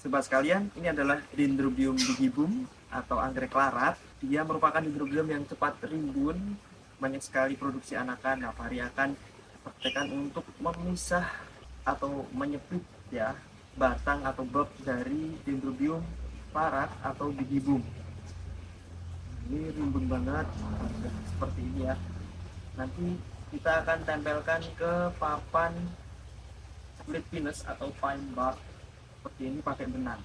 Sobat sekalian, ini adalah Dendrobium digibum atau anggrek larat. Dia merupakan dendrobium yang cepat rimbun, banyak sekali produksi anakan. Nah, Fahri akan praktekkan untuk memisah atau menyepit ya batang atau bulb dari Dendrobium larat atau digibum. Ini rimbun banget, seperti ini ya. Nanti kita akan tempelkan ke papan split pinus atau pine bark seperti ini pakai benang.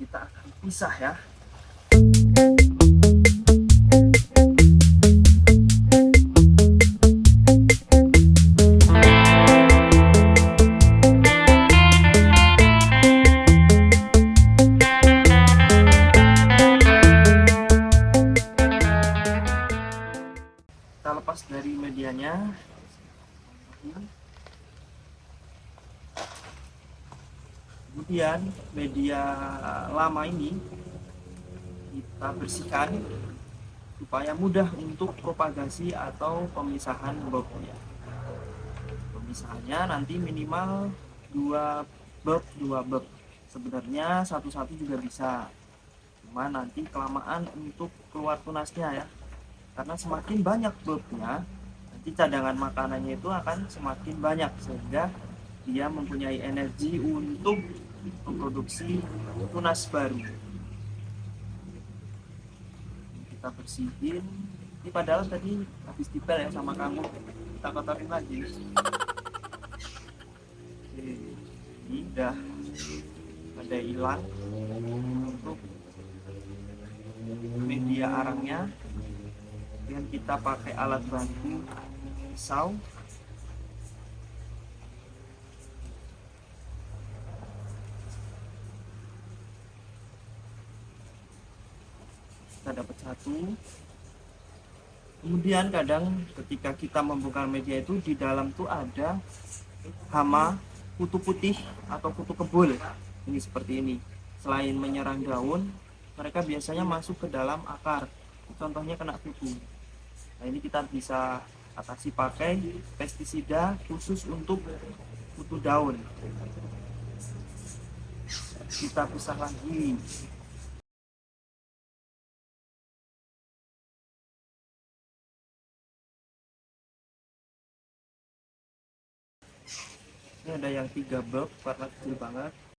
Kita akan pisah ya. Kita lepas dari medianya kemudian media lama ini kita bersihkan supaya mudah untuk propagasi atau pemisahan bulbnya pemisahannya nanti minimal dua bulb dua bulb sebenarnya satu-satu juga bisa. Cuma nanti kelamaan untuk keluar tunasnya ya. Karena semakin banyak bulbnya nanti cadangan makanannya itu akan semakin banyak sehingga dia mempunyai energi untuk memproduksi tunas baru. Kita bersihin. Ini padahal tadi habis dipel ya sama kamu. Kita kotorin lagi. Oke, ini udah ada hilang untuk media arangnya. Kemudian kita pakai alat bantu pisau kita dapat satu. Kemudian kadang ketika kita membongkar media itu di dalam tuh ada hama kutu putih atau kutu kebul. Ini seperti ini. Selain menyerang daun mereka biasanya masuk ke dalam akar. Contohnya kena kutu. Nah ini kita bisa atasi pakai pestisida khusus untuk kutu daun. Kita pisah lagi ini ada yang tiga bulb warna kecil banget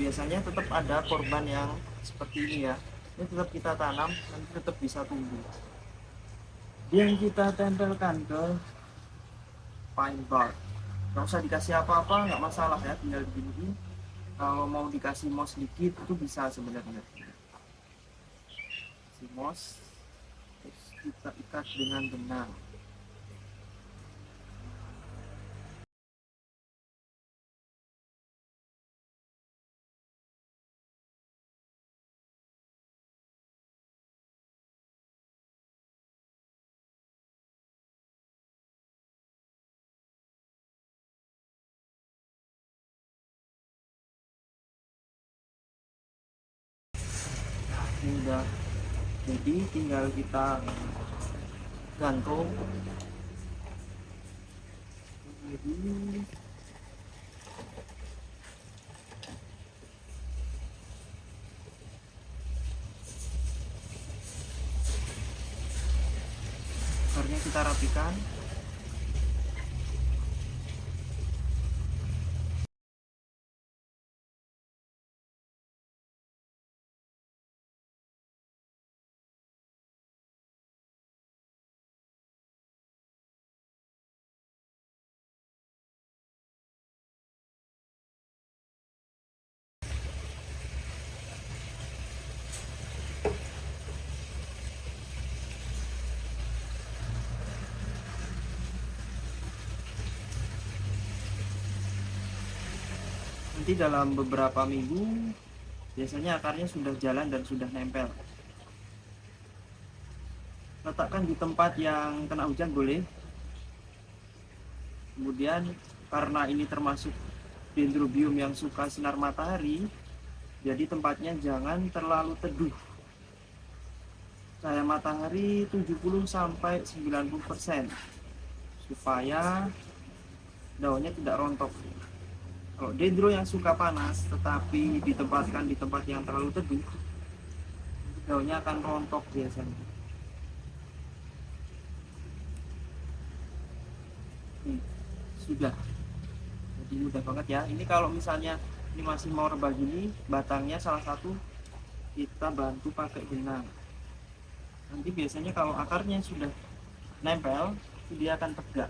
biasanya tetap ada korban yang seperti ini ya. Ini tetap kita tanam nanti tetap bisa tumbuh. Yang kita tempelkan ke pine bark. Nggak usah dikasih apa-apa nggak masalah ya tinggal begini kalau mau dikasih moss sedikit itu bisa sebenarnya. Si moss terus kita ikat dengan benang udah jadi tinggal kita gantung. Jadi kita rapikan nanti dalam beberapa minggu biasanya akarnya sudah jalan dan sudah nempel. Letakkan di tempat yang kena hujan boleh. Kemudian karena ini termasuk dendrobium yang suka sinar matahari jadi tempatnya jangan terlalu teduh. Cahaya matahari 70 sampai 90% supaya daunnya tidak rontok kalau dendro yang suka panas tetapi ditempatkan di tempat yang terlalu teduh daunnya akan rontok biasanya. Sudah. Jadi mudah banget ya. Ini kalau misalnya ini masih mau rebah gini batangnya salah satu kita bantu pakai benang. Nanti biasanya kalau akarnya sudah nempel dia akan tegak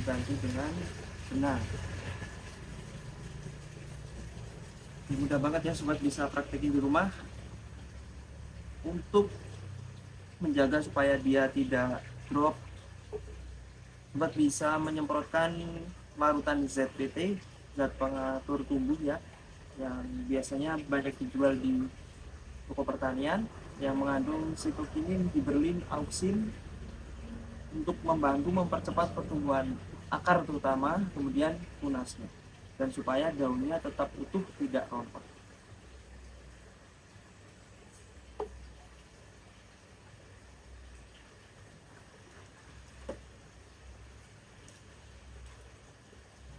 dibantu dengan benang mudah banget ya sobat bisa praktekin di rumah untuk menjaga supaya dia tidak drop sobat bisa menyemprotkan larutan ZPT zat pengatur tumbuh ya yang biasanya banyak dijual di toko pertanian yang mengandung sitokinin, giberlin, auksin untuk membantu mempercepat pertumbuhan akar terutama kemudian tunasnya dan supaya daunnya tetap utuh tidak rontok